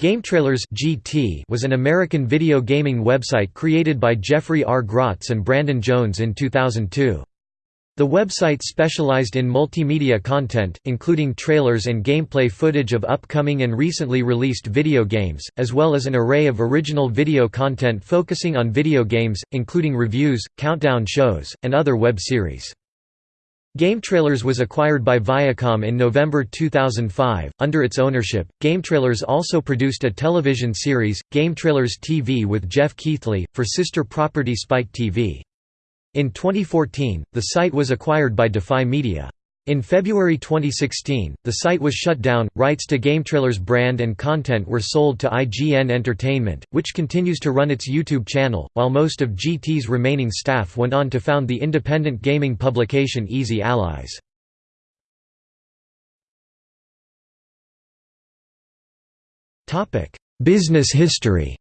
GameTrailers (GT) was an American video gaming website created by Jeffrey R. Grotz and Brandon Jones in 2002. The website specialized in multimedia content, including trailers and gameplay footage of upcoming and recently released video games, as well as an array of original video content focusing on video games, including reviews, countdown shows, and other web series. GameTrailers was acquired by Viacom in November 2005. Under its ownership, GameTrailers also produced a television series, GameTrailers TV with Geoff Keighley, for sister property Spike TV. In 2014, the site was acquired by Defy Media. In February 2016, the site was shut down. Rights to GameTrailers brand and content were sold to IGN Entertainment, which continues to run its YouTube channel, while most of GT's remaining staff went on to found the independent gaming publication Easy Allies. Business history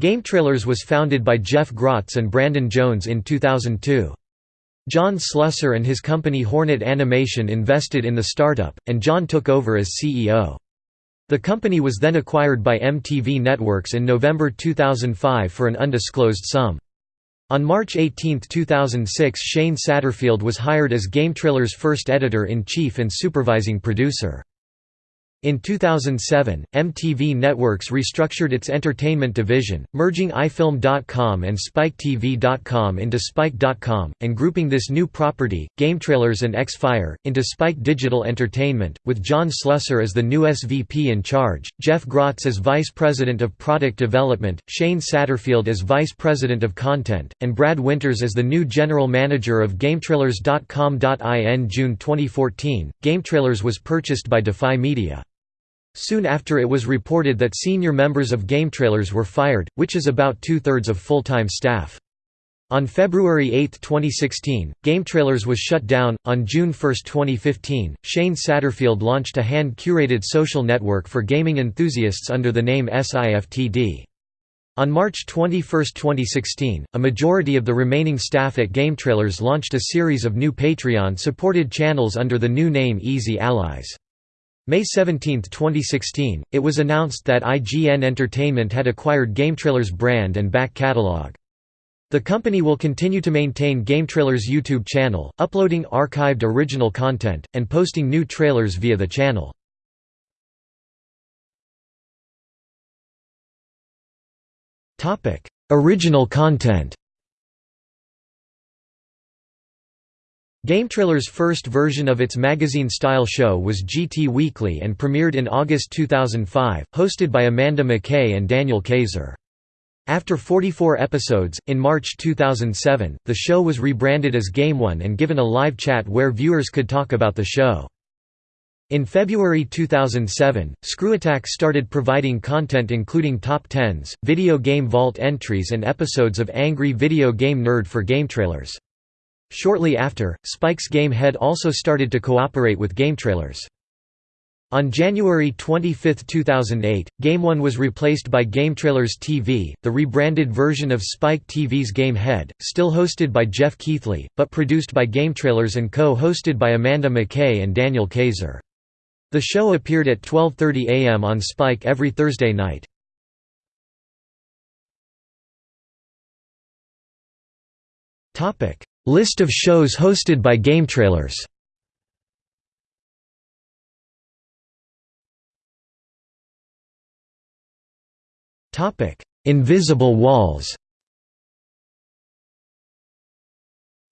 GameTrailers was founded by Jeff Grotz and Brandon Jones in 2002. John Slusser and his company Hornet Animation invested in the startup, and John took over as CEO. The company was then acquired by MTV Networks in November 2005 for an undisclosed sum. On March 18, 2006 Shane Satterfield was hired as GameTrailers' first editor-in-chief and supervising producer. In 2007, MTV Networks restructured its entertainment division, merging iFilm.com and SpikeTV.com into Spike.com, and grouping this new property, GameTrailers and Xfire, into Spike Digital Entertainment, with John Slusser as the new SVP in charge, Jeff Grotz as Vice President of Product Development, Shane Satterfield as Vice President of Content, and Brad Winters as the new General Manager of GameTrailers.com.in June 2014, GameTrailers was purchased by Defy Media. Soon after it was reported that senior members of GameTrailers were fired, which is about two-thirds of full-time staff. On February 8, 2016, GameTrailers was shut down. On June 1, 2015, Shane Satterfield launched a hand-curated social network for gaming enthusiasts under the name SIFTD. On March 21, 2016, a majority of the remaining staff at GameTrailers launched a series of new Patreon-supported channels under the new name Easy Allies. May 17, 2016, it was announced that IGN Entertainment had acquired GameTrailers brand and back catalog. The company will continue to maintain GameTrailers YouTube channel, uploading archived original content, and posting new trailers via the channel. Original content GameTrailers' first version of its magazine-style show was GT Weekly and premiered in August 2005, hosted by Amanda MacKay and Daniel Kayser. After 44 episodes, in March 2007, the show was rebranded as Game One and given a live chat where viewers could talk about the show. In February 2007, ScrewAttack started providing content including top tens, video game vault entries and episodes of Angry Video Game Nerd for GameTrailers. Shortly after, Spike's Game Head also started to cooperate with GameTrailers. On January 25, 2008, Game One was replaced by GameTrailers TV, the rebranded version of Spike TV's Game Head, still hosted by Geoff Keighley, but produced by GameTrailers and co-hosted by Amanda MacKay and Daniel Kayser. The show appeared at 12.30 am on Spike every Thursday night. List of shows hosted by GameTrailers Invisible Walls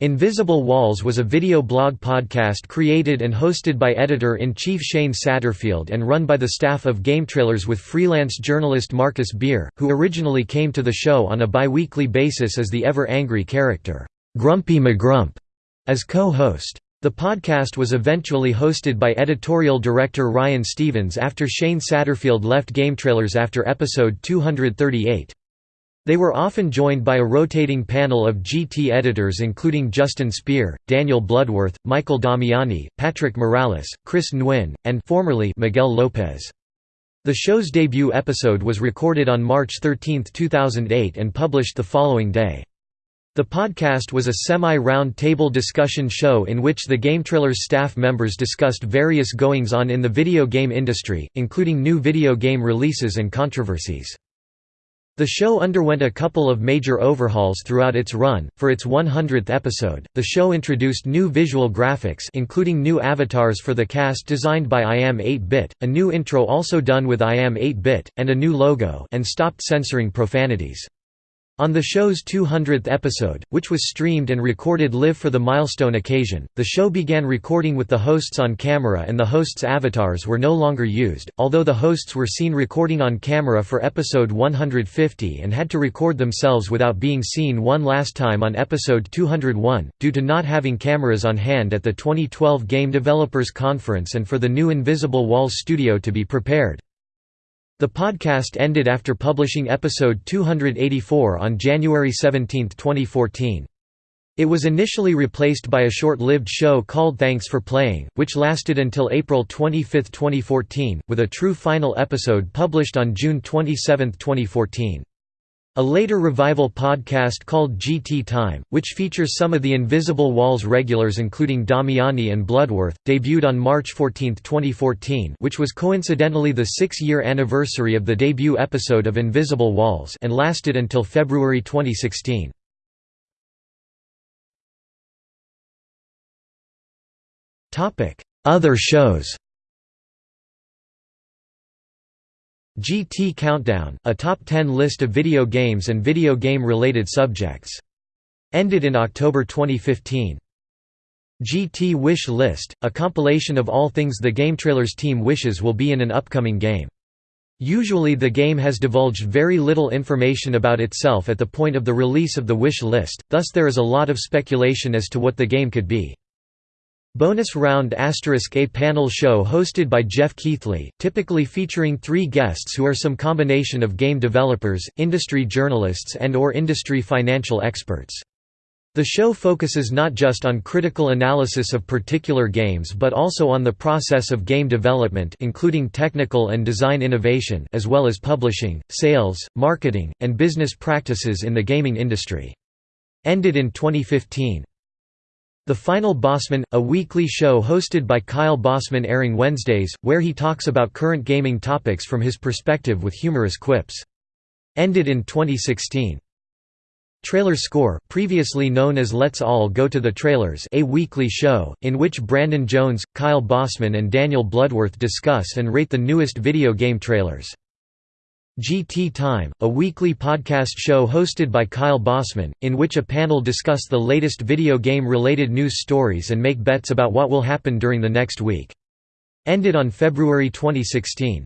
Invisible Walls was a video blog podcast created and hosted by editor-in-chief Shane Satterfield and run by the staff of GameTrailers with freelance journalist Marcus Beer, who originally came to the show on a bi-weekly basis as the ever-angry character. Grumpy McGrump as co-host. The podcast was eventually hosted by editorial director Ryan Stevens after Shane Satterfield left GameTrailers after episode 238. They were often joined by a rotating panel of GT editors including Justin Speer, Daniel Bloodworth, Michael Damiani, Patrick Morales, Chris Nguyen, and formerly Miguel Lopez. The show's debut episode was recorded on March 13, 2008 and published the following day. The podcast was a semi-round table discussion show in which the GameTrailers staff members discussed various goings-on in the video game industry, including new video game releases and controversies. The show underwent a couple of major overhauls throughout its run. For its 100th episode, the show introduced new visual graphics including new avatars for the cast designed by I Am 8-Bit, a new intro also done with I Am 8-Bit, and a new logo and stopped censoring profanities. On the show's 200th episode, which was streamed and recorded live for the milestone occasion, the show began recording with the hosts on camera and the hosts' avatars were no longer used, although the hosts were seen recording on camera for episode 150 and had to record themselves without being seen one last time on episode 201, due to not having cameras on hand at the 2012 Game Developers Conference and for the new Invisible Walls studio to be prepared. The podcast ended after publishing episode 284 on January 17, 2014. It was initially replaced by a short-lived show called Thanks for Playing, which lasted until April 25, 2014, with a true final episode published on June 27, 2014. A later revival podcast called GT Time, which features some of the Invisible Walls regulars including Damiani and Bloodworth, debuted on March 14, 2014 which was coincidentally the six-year anniversary of the debut episode of Invisible Walls and lasted until February 2016. Other shows GT Countdown, a top 10 list of video games and video game-related subjects. Ended in October 2015. GT Wish List, a compilation of all things the game trailers team wishes will be in an upcoming game. Usually the game has divulged very little information about itself at the point of the release of the wish list, thus there is a lot of speculation as to what the game could be. Bonus Round asterisk A panel show hosted by Geoff Keighley, typically featuring three guests who are some combination of game developers, industry journalists and or industry financial experts. The show focuses not just on critical analysis of particular games but also on the process of game development including technical and design innovation as well as publishing, sales, marketing, and business practices in the gaming industry. Ended in 2015. The Final Bossman, a weekly show hosted by Kyle Bossman airing Wednesdays, where he talks about current gaming topics from his perspective with humorous quips. Ended in 2016. Trailer Score, previously known as Let's All Go to the Trailers a weekly show, in which Brandon Jones, Kyle Bossman and Daniel Bloodworth discuss and rate the newest video game trailers. GT Time, a weekly podcast show hosted by Kyle Bossman, in which a panel discuss the latest video game-related news stories and make bets about what will happen during the next week. Ended on February 2016.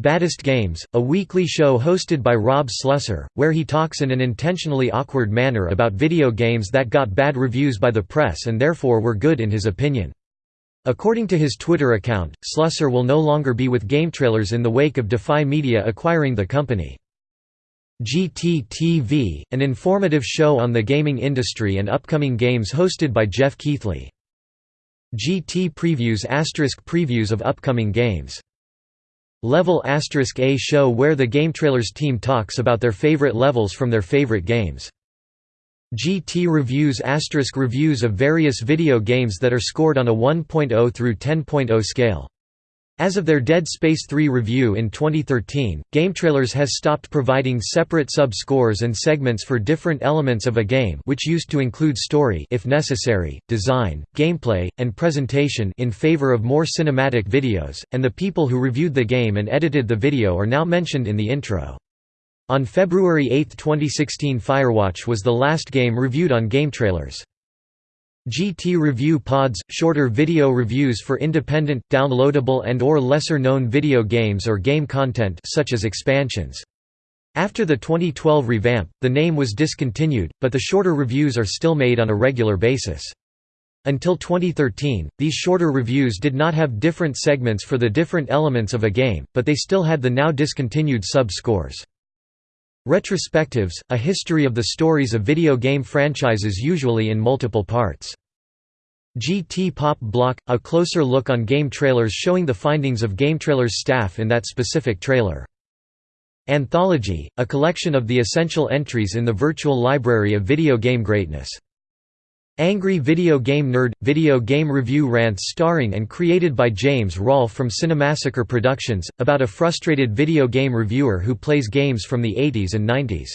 Baddest Games, a weekly show hosted by Rob Slusser, where he talks in an intentionally awkward manner about video games that got bad reviews by the press and therefore were good in his opinion. According to his Twitter account, Slusser will no longer be with GameTrailers in the wake of Defy Media acquiring the company. GT-TV, an informative show on the gaming industry and upcoming games hosted by Geoff Keighley. GT Previews asterisk previews of upcoming games. Level asterisk A show where the GameTrailers team talks about their favorite levels from their favorite games. GT reviews asterisk reviews of various video games that are scored on a 1.0 through 10.0 scale. As of their Dead Space 3 review in 2013, GameTrailers has stopped providing separate sub-scores and segments for different elements of a game which used to include story if necessary, design, gameplay, and presentation in favor of more cinematic videos, and the people who reviewed the game and edited the video are now mentioned in the intro. On February 8, 2016 Firewatch was the last game reviewed on GameTrailers. GT Review Pods – shorter video reviews for independent, downloadable and or lesser-known video games or game content such as expansions. After the 2012 revamp, the name was discontinued, but the shorter reviews are still made on a regular basis. Until 2013, these shorter reviews did not have different segments for the different elements of a game, but they still had the now discontinued sub-scores. Retrospectives, a history of the stories of video game franchises usually in multiple parts. GT Pop Block – a closer look on game trailers showing the findings of GameTrailers staff in that specific trailer. Anthology, a collection of the essential entries in the virtual library of video game greatness. Angry Video Game Nerd – Video game review rants starring and created by James Rolfe from Cinemassacre Productions, about a frustrated video game reviewer who plays games from the 80s and 90s.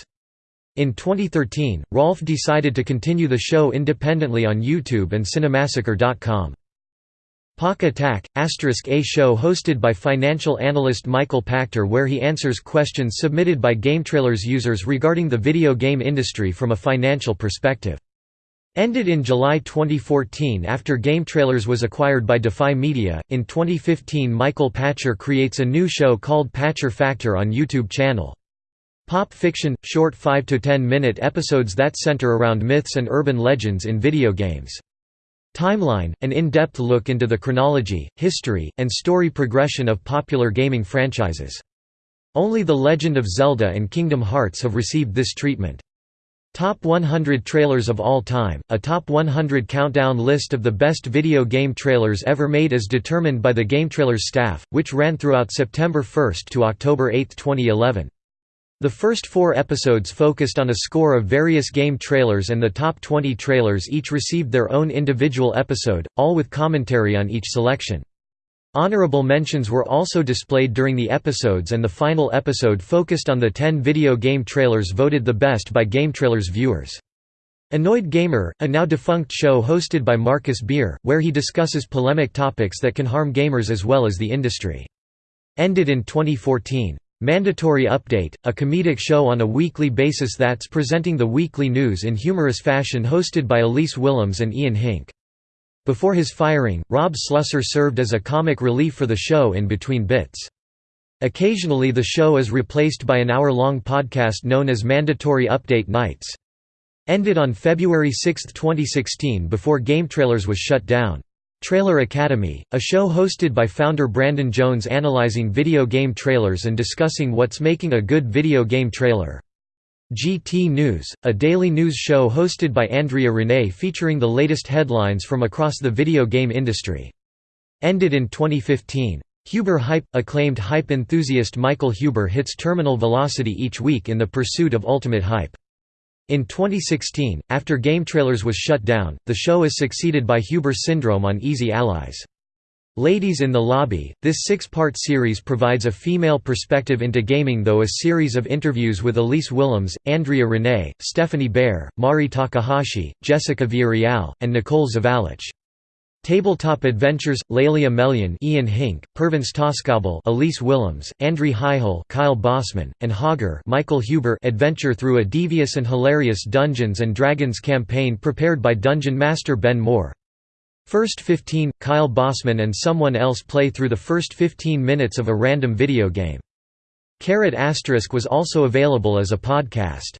In 2013, Rolfe decided to continue the show independently on YouTube and Cinemassacre.com. Pach-Attack, asterisk a show hosted by financial analyst Michael Pachter where he answers questions submitted by GameTrailers users regarding the video game industry from a financial perspective. Ended in July 2014 after GameTrailers was acquired by Defy Media. In 2015, Michael Pachter creates a new show called Pachter Factor on YouTube channel. Pop fiction, short 5 to 10 minute episodes that center around myths and urban legends in video games. Timeline, an in-depth look into the chronology, history, and story progression of popular gaming franchises. Only The Legend of Zelda and Kingdom Hearts have received this treatment. Top 100 Trailers of All Time, a Top 100 countdown list of the best video game trailers ever made as determined by the GameTrailers staff, which ran throughout September 1 to October 8, 2011. The first four episodes focused on a score of various game trailers and the top 20 trailers each received their own individual episode, all with commentary on each selection. Honorable mentions were also displayed during the episodes and the final episode focused on the 10 video game trailers voted the best by GameTrailers viewers. Annoyed Gamer, a now defunct show hosted by Marcus Beer, where he discusses polemic topics that can harm gamers as well as the industry. Ended in 2014. Mandatory Update, a comedic show on a weekly basis that's presenting the weekly news in humorous fashion hosted by Elise Willems and Ian Hinck. Before his firing, Rob Slusser served as a comic relief for the show in between bits. Occasionally the show is replaced by an hour-long podcast known as Mandatory Update Nights. Ended on February 6, 2016 before Game Trailers was shut down. Trailer Academy, a show hosted by founder Brandon Jones analyzing video game trailers and discussing what's making a good video game trailer. GT News, a daily news show hosted by Andrea Rene featuring the latest headlines from across the video game industry. Ended in 2015. Huber Hype – Acclaimed hype enthusiast Michael Huber hits terminal velocity each week in the pursuit of ultimate hype. In 2016, after GameTrailers was shut down, the show is succeeded by Huber Syndrome on Easy Allies. Ladies in the Lobby, this six-part series provides a female perspective into gaming though a series of interviews with Elise Willems, Andrea Rene, Stephanie Baer, Mari Takahashi, Jessica Villarreal, and Nicole Zavallich. Tabletop Adventures, Lelia Melian Ian Hinck, Pervins Toskabel Elise Willems, Andri Heihel Kyle Bossman, and Hogger Michael Huber adventure through a devious and hilarious Dungeons & Dragons campaign prepared by Dungeon Master Ben Moore. First 15, Kyle Bossman and someone else play through the first 15 minutes of a random video game. Carrot Asterisk was also available as a podcast.